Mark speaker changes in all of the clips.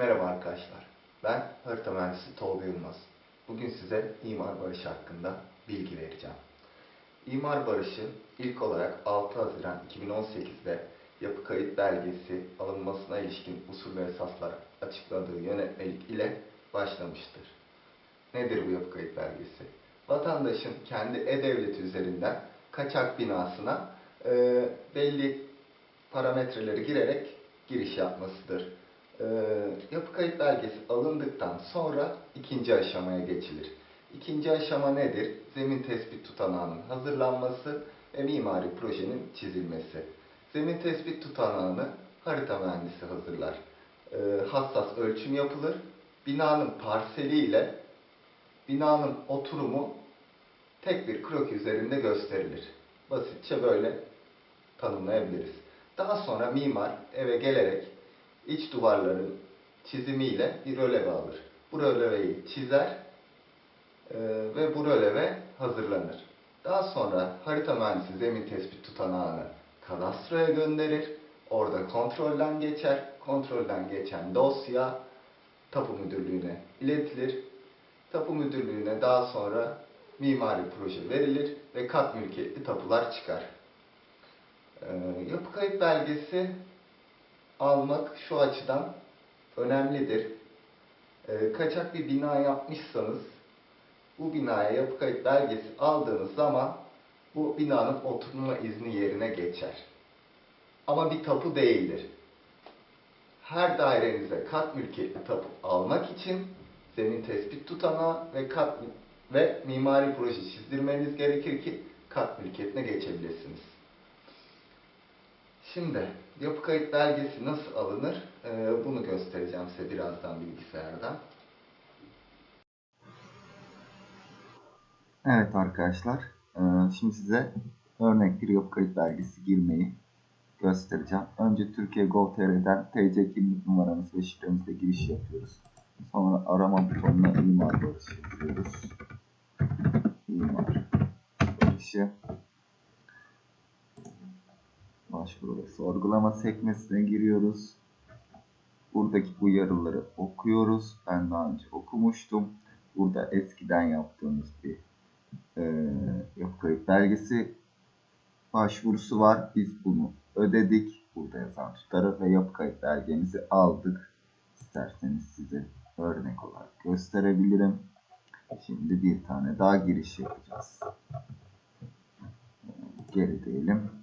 Speaker 1: Merhaba arkadaşlar. Ben harita mühendisi Tolga Yılmaz. Bugün size imar barışı hakkında bilgi vereceğim. İmar barışı ilk olarak 6 Haziran 2018'de yapı kayıt belgesi alınmasına ilişkin usul ve esaslar açıkladığı yönetmelik ile başlamıştır. Nedir bu yapı kayıt belgesi? Vatandaşın kendi e-devleti üzerinden kaçak binasına e, belli parametreleri girerek giriş yapmasıdır. Ee, yapı kayıt belgesi alındıktan sonra ikinci aşamaya geçilir. İkinci aşama nedir? Zemin tespit tutanağının hazırlanması ve mimari projenin çizilmesi. Zemin tespit tutanağını harita mühendisi hazırlar. Ee, hassas ölçüm yapılır. Binanın parseli ile binanın oturumu tek bir kroki üzerinde gösterilir. Basitçe böyle tanımlayabiliriz. Daha sonra mimar eve gelerek iç duvarların çizimiyle bir röleve alır. Bu röleveyi çizer e, ve bu röleve hazırlanır. Daha sonra harita mühendisi zemin tespit tutanağını kadastroya gönderir. Orada kontrolden geçer. Kontrolden geçen dosya tapu müdürlüğüne iletilir. Tapu müdürlüğüne daha sonra mimari proje verilir ve kat mülkiyetli tapular çıkar. Ee, yapı kayıt belgesi almak şu açıdan önemlidir. Ee, kaçak bir bina yapmışsanız bu binaya yapı kayıt belgesi aldığınız zaman bu binanın oturma izni yerine geçer. Ama bir tapu değildir. Her dairenize kat mülkiyetli tapu almak için zemin tespit tutanağı ve kat ve mimari proje çizdirmeniz gerekir ki kat mülkiyetine geçebilirsiniz. Şimdi yapı kayıt belgesi nasıl alınır? Ee, bunu göstereceğim size birazdan bilgisayardan. Evet arkadaşlar, ee, şimdi size örnek bir yapı kayıt belgesi girmeyi göstereceğim. Önce Türkiye Gov.tr'den TC kimlik numaramız ve şifremizle giriş yapıyoruz. Sonra arama butonuna imar barışı yazıyoruz. İmar barışı başvuru ve sorgulama sekmesine giriyoruz. Buradaki uyarıları okuyoruz. Ben daha önce okumuştum. Burada eskiden yaptığımız bir e, yapı kayıt belgesi başvurusu var. Biz bunu ödedik. Burada yazan tutarı ve yapı kayıt belgemizi aldık. İsterseniz size örnek olarak gösterebilirim. Şimdi bir tane daha giriş yapacağız. Geri diyelim.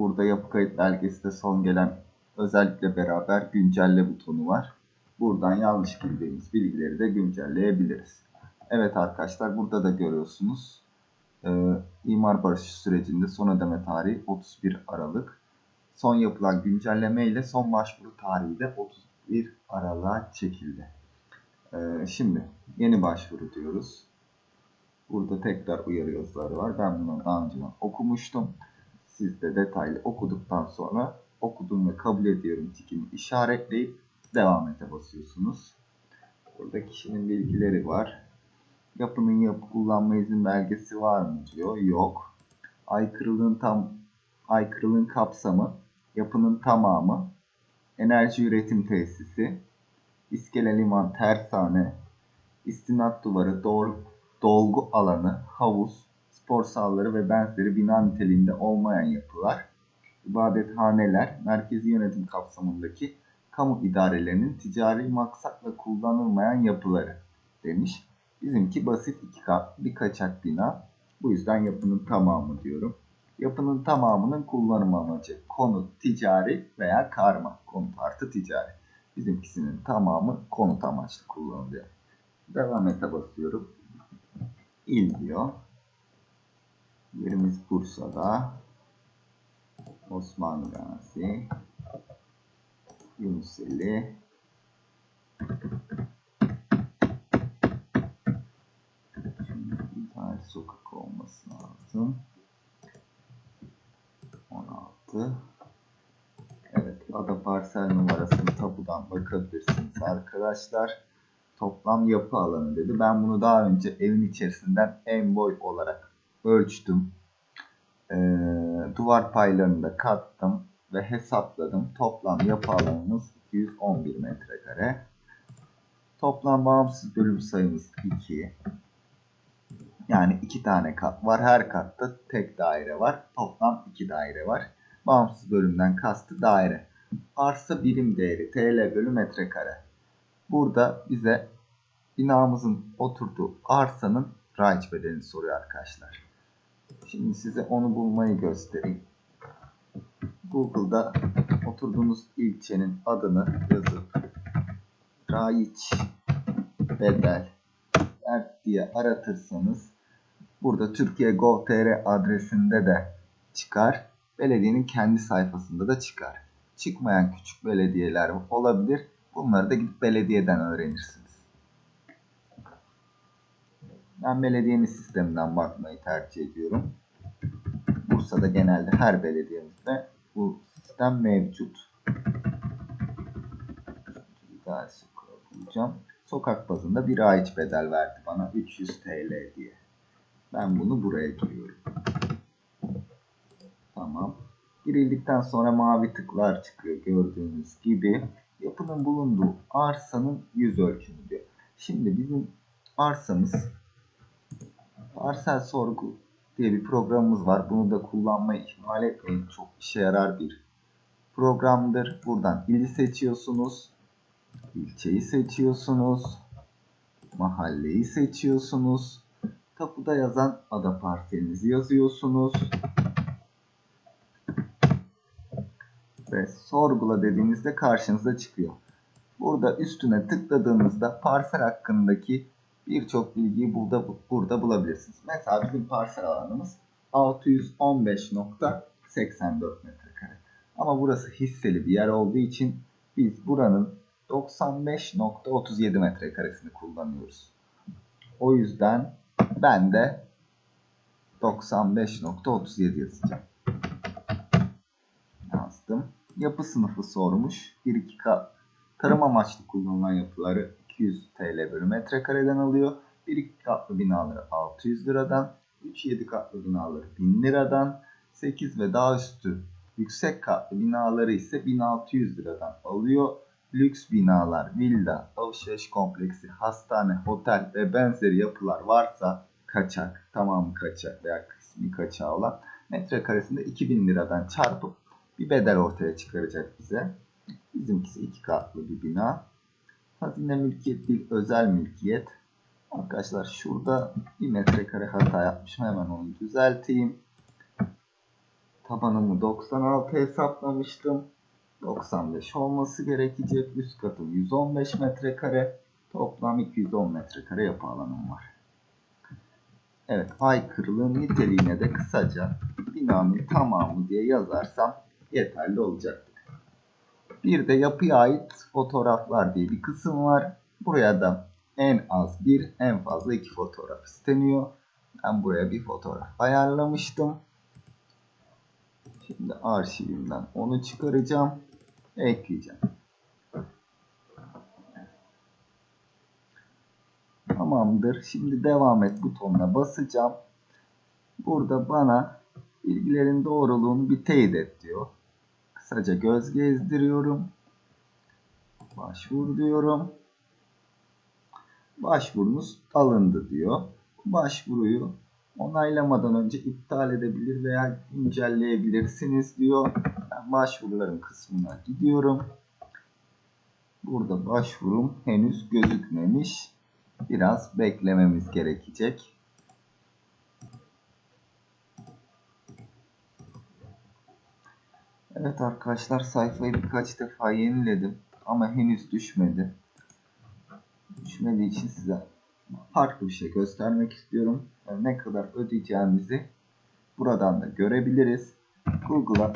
Speaker 1: Burada yapı kayıt belgesinde son gelen özellikle beraber güncelle butonu var. Buradan yanlış bildiğimiz bilgileri de güncelleyebiliriz. Evet arkadaşlar burada da görüyorsunuz. Ee, imar barışı sürecinde son ödeme tarihi 31 Aralık. Son yapılan güncelleme ile son başvuru tarihi de 31 Aralık'a çekildi. Ee, şimdi yeni başvuru diyoruz. Burada tekrar uyarı yazıları var. Ben bunu daha önce okumuştum. Siz de detaylı okuduktan sonra okudum ve kabul ediyorum tikini işaretleyip devam ete basıyorsunuz. Burada kişinin bilgileri var. Yapının yapı kullanma izin belgesi var mı diyor. Yok. Aykırılığın tam aykırılığın kapsamı, yapının tamamı, enerji üretim tesisi, iskele liman tersane, istinat duvarı, dol, dolgu alanı, havuz, spor sahaları ve benzeri bina niteliğinde olmayan yapılar, ibadethaneler, merkezi yönetim kapsamındaki kamu idarelerinin ticari maksatla kullanılmayan yapıları demiş. Bizimki basit iki kat bir kaçak bina. Bu yüzden yapının tamamı diyorum. Yapının tamamının kullanım amacı konut, ticari veya karma. Konut artı ticari. Bizimkisinin tamamı konut amaçlı kullanılıyor. Devam ete basıyorum. İl diyor. Yerimiz Bursa'da. Osman Gazi. Yunuseli. Şimdi bir tane sokak olması lazım. 16. Evet, ada parsel numarasını tapudan bakabilirsiniz arkadaşlar. Toplam yapı alanı dedi. Ben bunu daha önce evin içerisinden en boy olarak ölçtüm. Ee, duvar paylarını da kattım ve hesapladım. Toplam yapı alanımız 211 metrekare. Toplam bağımsız bölüm sayımız 2. Yani iki tane kat var. Her katta tek daire var. Toplam iki daire var. Bağımsız bölümden kastı daire. Arsa birim değeri TL bölü metrekare. Burada bize binamızın oturduğu arsanın raiç bedelini soruyor arkadaşlar. Şimdi size onu bulmayı göstereyim. Google'da oturduğunuz ilçenin adını yazıp raiç bedel diye aratırsanız burada Türkiye Gov.tr adresinde de çıkar. Belediyenin kendi sayfasında da çıkar. Çıkmayan küçük belediyeler olabilir. Bunları da gidip belediyeden öğrenirsiniz. Ben belediyenin sisteminden bakmayı tercih ediyorum. Bursa'da genelde her belediyemizde bu sistem mevcut. Bir daha bulacağım. Sokak bazında bir aiç bedel verdi bana 300 TL diye. Ben bunu buraya giriyorum. Tamam. Girildikten sonra mavi tıklar çıkıyor gördüğünüz gibi. Yapının bulunduğu arsanın yüz ölçümü diyor. Şimdi bizim arsamız parsel sorgu diye bir programımız var. Bunu da kullanmayı ihmal etmeyin. Çok işe yarar bir programdır. Buradan ili seçiyorsunuz. ilçeyi seçiyorsunuz. Mahalleyi seçiyorsunuz. Tapuda yazan ada parselinizi yazıyorsunuz. Ve sorgula dediğinizde karşınıza çıkıyor. Burada üstüne tıkladığınızda parsel hakkındaki birçok bilgiyi burada, burada bulabilirsiniz. Mesela bizim parsel alanımız 615.84 metrekare. Ama burası hisseli bir yer olduğu için biz buranın 95.37 metrekaresini kullanıyoruz. O yüzden ben de 95.37 yazacağım. Yazdım. Yapı sınıfı sormuş. 1-2 kat tarım amaçlı kullanılan yapıları 200 TL bölü metrekareden alıyor. 1-2 katlı binaları 600 liradan, 3-7 katlı binaları 1000 liradan, 8 ve daha üstü yüksek katlı binaları ise 1600 liradan alıyor. Lüks binalar, villa, alışveriş kompleksi, hastane, otel ve benzeri yapılar varsa kaçak, tamamı kaçak veya kısmi kaçağı olan metrekaresinde 2000 liradan çarpıp bir bedel ortaya çıkaracak bize. Bizimkisi iki katlı bir bina. Hazine mülkiyet değil, özel mülkiyet. Arkadaşlar şurada bir metrekare hata yapmışım. Hemen onu düzelteyim. Tabanımı 96 hesaplamıştım. 95 olması gerekecek. Üst katım 115 metrekare. Toplam 210 metrekare yapı alanım var. Evet aykırılığın niteliğine de kısaca binanın tamamı diye yazarsam yeterli olacaktır. Bir de yapıya ait fotoğraflar diye bir kısım var. Buraya da en az bir, en fazla iki fotoğraf isteniyor. Ben buraya bir fotoğraf ayarlamıştım. Şimdi arşivimden onu çıkaracağım. Ekleyeceğim. Tamamdır. Şimdi devam et butonuna basacağım. Burada bana bilgilerin doğruluğunu bir teyit et diyor. Kısaca göz gezdiriyorum. Başvur diyorum. Başvurunuz alındı diyor. Başvuruyu onaylamadan önce iptal edebilir veya güncelleyebilirsiniz diyor. Ben başvuruların kısmına gidiyorum. Burada başvurum henüz gözükmemiş. Biraz beklememiz gerekecek. Evet arkadaşlar sayfayı birkaç defa yeniledim ama henüz düşmedi. Düşmediği için size farklı bir şey göstermek istiyorum. Yani ne kadar ödeyeceğimizi buradan da görebiliriz. Google'a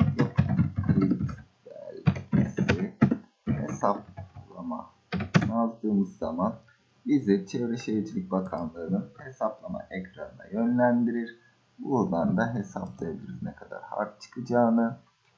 Speaker 1: hesaplama yazdığımız zaman bizi Çevre Şehircilik Bakanlığı'nın hesaplama ekranına yönlendirir. Buradan da hesaplayabiliriz ne kadar harç çıkacağını.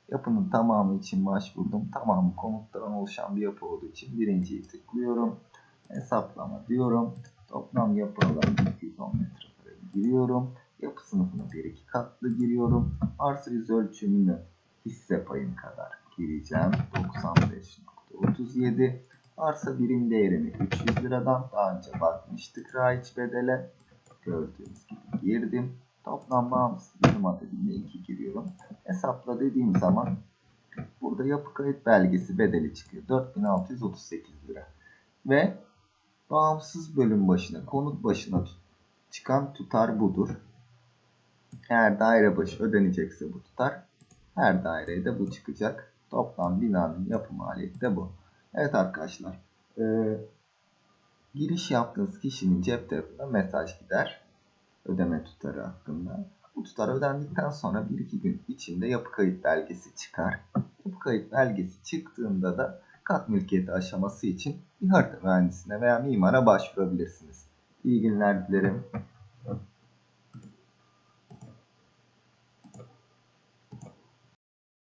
Speaker 1: Yapının tamamı için başvurdum. Tamamı komutlardan oluşan bir yapı olduğu için birinciyi tıklıyorum. Hesaplama diyorum. Toplam yapı alanı 210 metrekare giriyorum. Yapı sınıfına 1-2 katlı giriyorum. Arsa yüz ölçümünü hisse payım kadar gireceğim. 95.37 37. Arsa birim değerini 300 liradan daha önce bakmıştık raiç bedele. Gördüğünüz gibi girdim. Toplam bağımsız birim adedinde 2 giriyorum. Hesapla dediğim zaman burada yapı kayıt belgesi bedeli çıkıyor. 4638 lira. Ve bağımsız bölüm başına, konut başına çıkan tutar budur. Eğer daire başı ödenecekse bu tutar. Her daireye de bu çıkacak. Toplam binanın yapı maliyeti de bu. Evet arkadaşlar. eee, giriş yaptığınız kişinin cep telefonuna mesaj gider. Ödeme tutarı hakkında. Bu tutar ödendikten sonra 1-2 gün içinde yapı kayıt belgesi çıkar. Yapı kayıt belgesi çıktığında da kat mülkiyeti aşaması için bir harita mühendisine veya mimara başvurabilirsiniz. İyi günler dilerim.